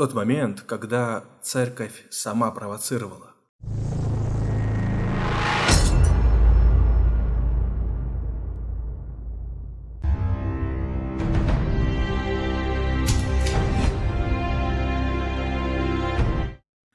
тот момент, когда церковь сама провоцировала.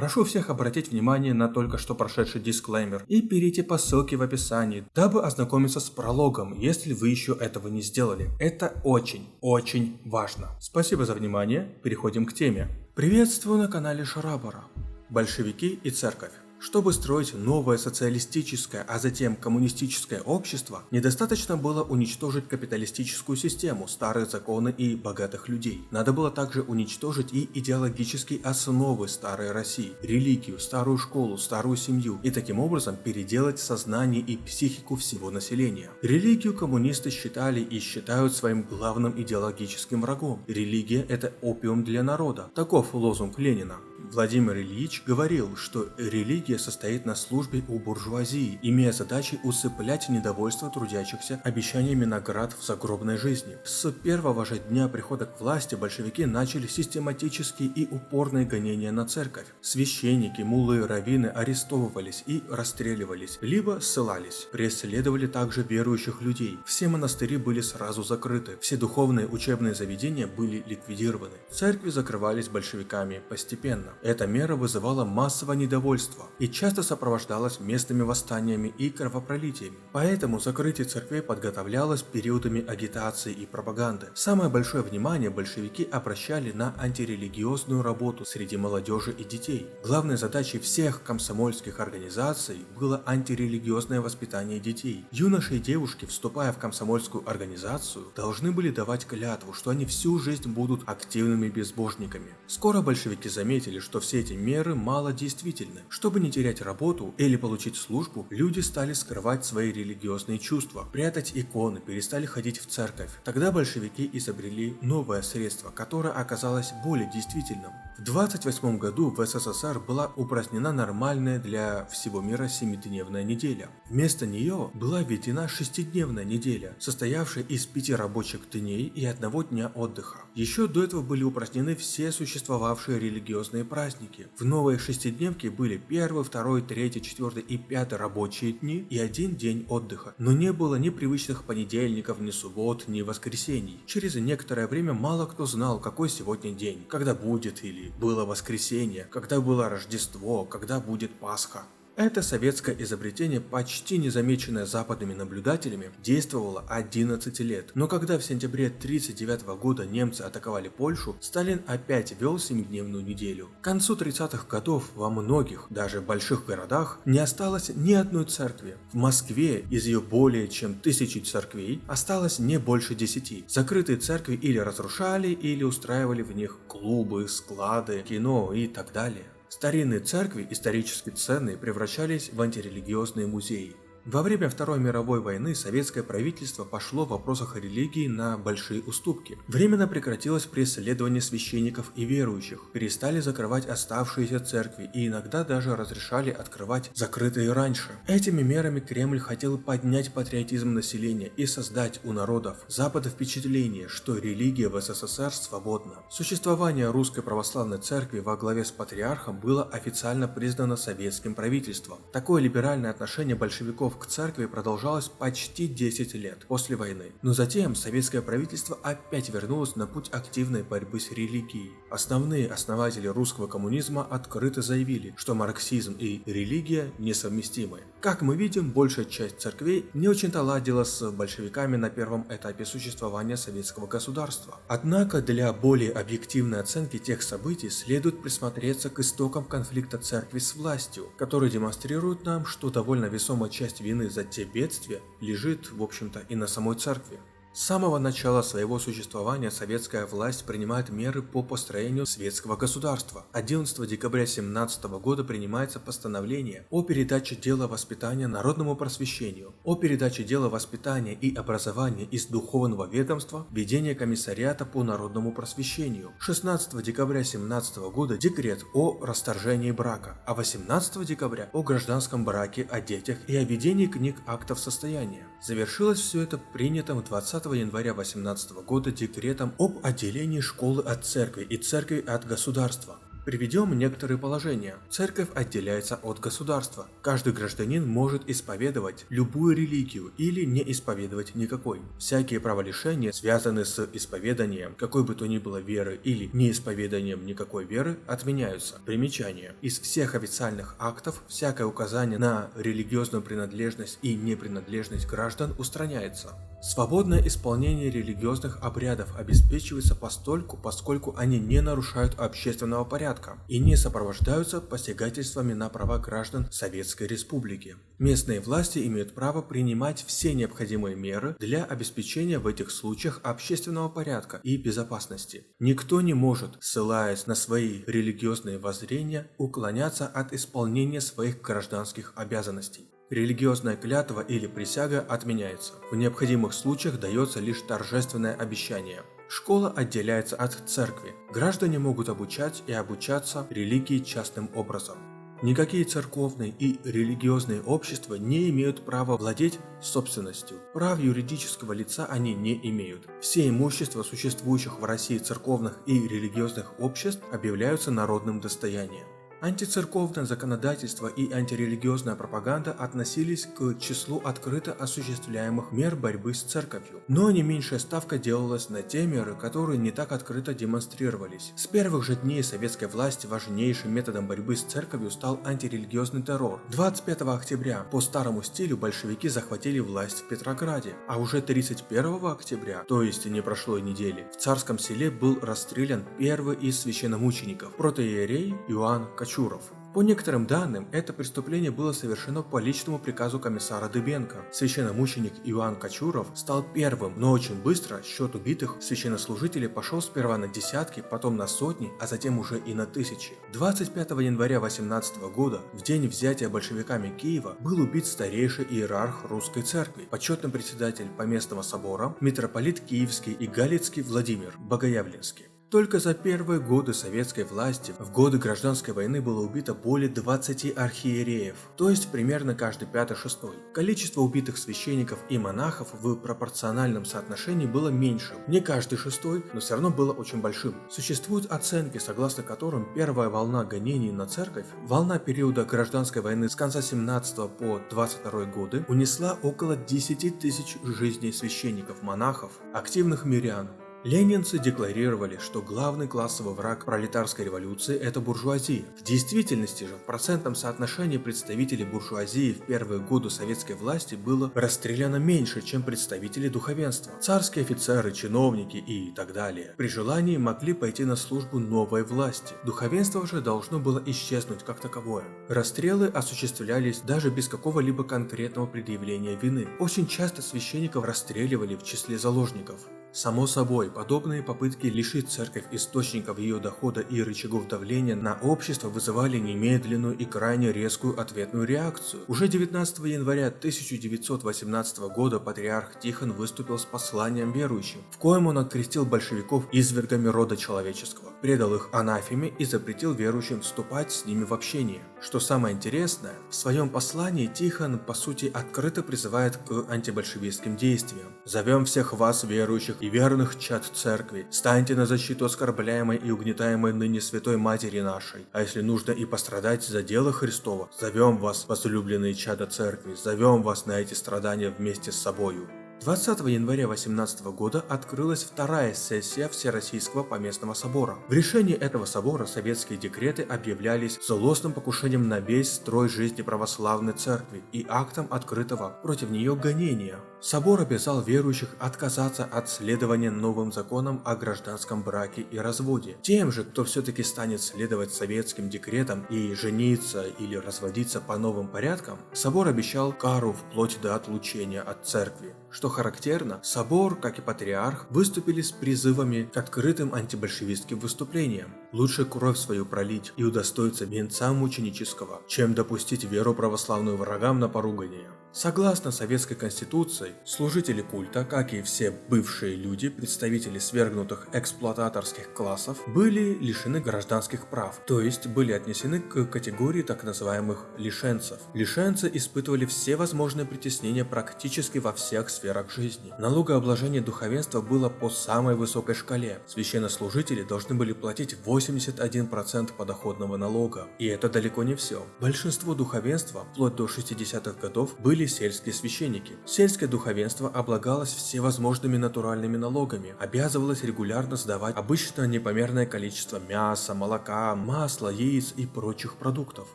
Прошу всех обратить внимание на только что прошедший дисклеймер и перейти по ссылке в описании, дабы ознакомиться с прологом, если вы еще этого не сделали. Это очень, очень важно. Спасибо за внимание, переходим к теме. Приветствую на канале Шарабара. Большевики и церковь. Чтобы строить новое социалистическое, а затем коммунистическое общество, недостаточно было уничтожить капиталистическую систему, старые законы и богатых людей. Надо было также уничтожить и идеологические основы старой России, религию, старую школу, старую семью и таким образом переделать сознание и психику всего населения. Религию коммунисты считали и считают своим главным идеологическим врагом. Религия – это опиум для народа. Таков лозунг Ленина. Владимир Ильич говорил, что религия состоит на службе у буржуазии, имея задачей усыплять недовольство трудящихся обещаниями наград в загробной жизни. С первого же дня прихода к власти большевики начали систематические и упорные гонения на церковь. Священники, мулы, раввины арестовывались и расстреливались, либо ссылались. Преследовали также верующих людей. Все монастыри были сразу закрыты, все духовные учебные заведения были ликвидированы. Церкви закрывались большевиками постепенно. Эта мера вызывала массовое недовольство и часто сопровождалась местными восстаниями и кровопролитиями. Поэтому закрытие церквей подготовлялось периодами агитации и пропаганды. Самое большое внимание большевики обращали на антирелигиозную работу среди молодежи и детей. Главной задачей всех комсомольских организаций было антирелигиозное воспитание детей. Юноши и девушки, вступая в комсомольскую организацию, должны были давать клятву, что они всю жизнь будут активными безбожниками. Скоро большевики заметили, что все эти меры мало действительны. Чтобы не терять работу или получить службу, люди стали скрывать свои религиозные чувства, прятать иконы, перестали ходить в церковь. Тогда большевики изобрели новое средство, которое оказалось более действительным. В 28 году в СССР была упразднена нормальная для всего мира семидневная неделя. Вместо нее была введена шестидневная неделя, состоявшая из пяти рабочих дней и одного дня отдыха. Еще до этого были упразднены все существовавшие религиозные праздники. В новой шестидневке были первый, второй, третий, четвертый и пятый рабочие дни и один день отдыха. Но не было ни привычных понедельников, ни суббот, ни воскресений. Через некоторое время мало кто знал, какой сегодня день, когда будет или было воскресенье, когда было Рождество, когда будет Пасха. Это советское изобретение, почти незамеченное западными наблюдателями, действовало 11 лет. Но когда в сентябре 1939 года немцы атаковали Польшу, Сталин опять вел 7-дневную неделю. К концу 30-х годов во многих, даже больших городах, не осталось ни одной церкви. В Москве из ее более чем тысячи церквей осталось не больше десяти. Закрытые церкви или разрушали, или устраивали в них клубы, склады, кино и так далее. Старинные церкви, исторически ценные, превращались в антирелигиозные музеи. Во время Второй мировой войны советское правительство пошло в вопросах религии на большие уступки. Временно прекратилось преследование священников и верующих, перестали закрывать оставшиеся церкви и иногда даже разрешали открывать закрытые раньше. Этими мерами Кремль хотел поднять патриотизм населения и создать у народов Запада впечатление, что религия в СССР свободна. Существование Русской Православной Церкви во главе с патриархом было официально признано советским правительством. Такое либеральное отношение большевиков к церкви продолжалось почти 10 лет после войны. Но затем советское правительство опять вернулось на путь активной борьбы с религией. Основные основатели русского коммунизма открыто заявили, что марксизм и религия несовместимы. Как мы видим, большая часть церквей не очень-то ладила с большевиками на первом этапе существования советского государства. Однако для более объективной оценки тех событий следует присмотреться к истокам конфликта церкви с властью, который демонстрирует нам, что довольно весомая часть вины за те бедствия лежит, в общем-то, и на самой церкви. С самого начала своего существования советская власть принимает меры по построению светского государства. 11 декабря 17 года принимается постановление о передаче дела воспитания народному просвещению, о передаче дела воспитания и образования из духовного ведомства ведение комиссариата по народному просвещению. 16 декабря 17 года декрет о расторжении брака, а 18 декабря о гражданском браке, о детях и о ведении книг актов состояния. Завершилось все это принятым 20 20 января 18 года декретом об отделении школы от церкви и церкви от государства. Приведем некоторые положения. Церковь отделяется от государства. Каждый гражданин может исповедовать любую религию или не исповедовать никакой. Всякие праволишения, связанные с исповеданием какой бы то ни было веры или неисповеданием никакой веры, отменяются. Примечание. Из всех официальных актов всякое указание на религиозную принадлежность и непринадлежность граждан устраняется. Свободное исполнение религиозных обрядов обеспечивается постольку, поскольку они не нарушают общественного порядка и не сопровождаются посягательствами на права граждан Советской Республики. Местные власти имеют право принимать все необходимые меры для обеспечения в этих случаях общественного порядка и безопасности. Никто не может, ссылаясь на свои религиозные воззрения, уклоняться от исполнения своих гражданских обязанностей. Религиозная клятва или присяга отменяется. В необходимых случаях дается лишь торжественное обещание. Школа отделяется от церкви. Граждане могут обучать и обучаться религии частным образом. Никакие церковные и религиозные общества не имеют права владеть собственностью. Прав юридического лица они не имеют. Все имущества существующих в России церковных и религиозных обществ объявляются народным достоянием. Антицерковное законодательство и антирелигиозная пропаганда относились к числу открыто осуществляемых мер борьбы с церковью, но не меньшая ставка делалась на те меры, которые не так открыто демонстрировались. С первых же дней советской власти важнейшим методом борьбы с церковью стал антирелигиозный террор. 25 октября по старому стилю большевики захватили власть в Петрограде, а уже 31 октября, то есть не прошло и недели, в царском селе был расстрелян первый из священномучеников, протоиерей Иоанн Кочуров. Чуров. По некоторым данным, это преступление было совершено по личному приказу комиссара Дыбенко. Священномученик Иоанн Кочуров стал первым, но очень быстро счет убитых священнослужителей пошел сперва на десятки, потом на сотни, а затем уже и на тысячи. 25 января 18 года, в день взятия большевиками Киева, был убит старейший иерарх русской церкви, почетный председатель поместного собора, митрополит Киевский и Галицкий Владимир Богоявленский. Только за первые годы советской власти, в годы гражданской войны было убито более 20 архиереев, то есть примерно каждый пятый-шестой. Количество убитых священников и монахов в пропорциональном соотношении было меньшим, не каждый шестой, но все равно было очень большим. Существуют оценки, согласно которым первая волна гонений на церковь, волна периода гражданской войны с конца 17 по 22 годы, унесла около 10 тысяч жизней священников, монахов, активных мирян, Ленинцы декларировали, что главный классовый враг пролетарской революции – это буржуазия. В действительности же в процентном соотношении представителей буржуазии в первые годы советской власти было расстреляно меньше, чем представители духовенства. Царские офицеры, чиновники и так далее при желании могли пойти на службу новой власти. Духовенство же должно было исчезнуть как таковое. Расстрелы осуществлялись даже без какого-либо конкретного предъявления вины. Очень часто священников расстреливали в числе заложников. Само собой, подобные попытки лишить церковь источников ее дохода и рычагов давления на общество вызывали немедленную и крайне резкую ответную реакцию. Уже 19 января 1918 года патриарх Тихон выступил с посланием верующим, в коем он открестил большевиков извергами рода человеческого, предал их анафеме и запретил верующим вступать с ними в общение. Что самое интересное, в своем послании Тихон по сути открыто призывает к антибольшевистским действиям. «Зовем всех вас, верующих, и верных чад церкви, станьте на защиту оскорбляемой и угнетаемой ныне святой матери нашей, а если нужно и пострадать за дело Христова, зовем вас, возлюбленные чада церкви, зовем вас на эти страдания вместе с собою. 20 января 18 года открылась вторая сессия Всероссийского поместного собора. В решении этого собора советские декреты объявлялись злостным покушением на весь строй жизни православной церкви и актом открытого против нее гонения. Собор обязал верующих отказаться от следования новым законам о гражданском браке и разводе. Тем же, кто все-таки станет следовать советским декретам и жениться или разводиться по новым порядкам, собор обещал кару вплоть до отлучения от церкви. Что характерно, собор, как и патриарх, выступили с призывами к открытым антибольшевистским выступлениям. Лучше кровь свою пролить и удостоиться венца мученического, чем допустить веру православную врагам на поругание. Согласно Советской Конституции, служители культа, как и все бывшие люди, представители свергнутых эксплуататорских классов, были лишены гражданских прав, то есть были отнесены к категории так называемых лишенцев. Лишенцы испытывали все возможные притеснения практически во всех сферах жизни. Налогообложение духовенства было по самой высокой шкале. Священнослужители должны были платить 81% подоходного налога. И это далеко не все. Большинство духовенства, вплоть до 60-х годов, были сельские священники. Сельское духовенство облагалось всевозможными натуральными налогами, обязывалось регулярно сдавать обычно непомерное количество мяса, молока, масла, яиц и прочих продуктов.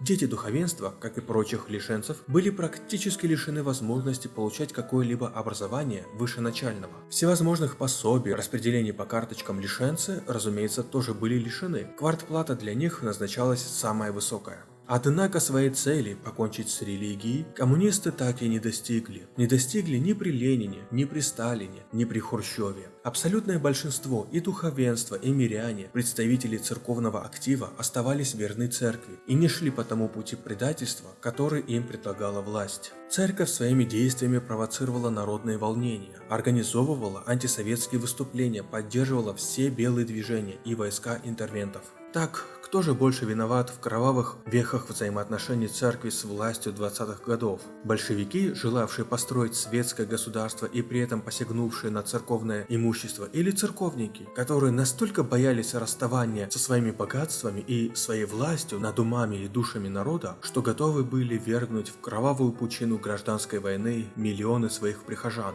Дети духовенства, как и прочих лишенцев, были практически лишены возможности получать какое-либо образование выше начального. Всевозможных пособий, распределений по карточкам лишенцы, разумеется, тоже были лишены. Квартплата для них назначалась самая высокая. Однако своей цели покончить с религией коммунисты так и не достигли. Не достигли ни при Ленине, ни при Сталине, ни при Хрущеве. Абсолютное большинство и духовенство, и миряне, представители церковного актива оставались верны церкви и не шли по тому пути предательства, который им предлагала власть. Церковь своими действиями провоцировала народные волнения, организовывала антисоветские выступления, поддерживала все белые движения и войска интервентов. Так, кто же больше виноват в кровавых вехах взаимоотношений церкви с властью 20-х годов? Большевики, желавшие построить светское государство и при этом посягнувшие на церковное имущество, или церковники, которые настолько боялись расставания со своими богатствами и своей властью над умами и душами народа, что готовы были вергнуть в кровавую пучину гражданской войны миллионы своих прихожан?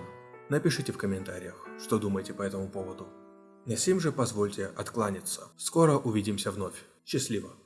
Напишите в комментариях, что думаете по этому поводу. На сим же позвольте откланяться. Скоро увидимся вновь. Счастливо!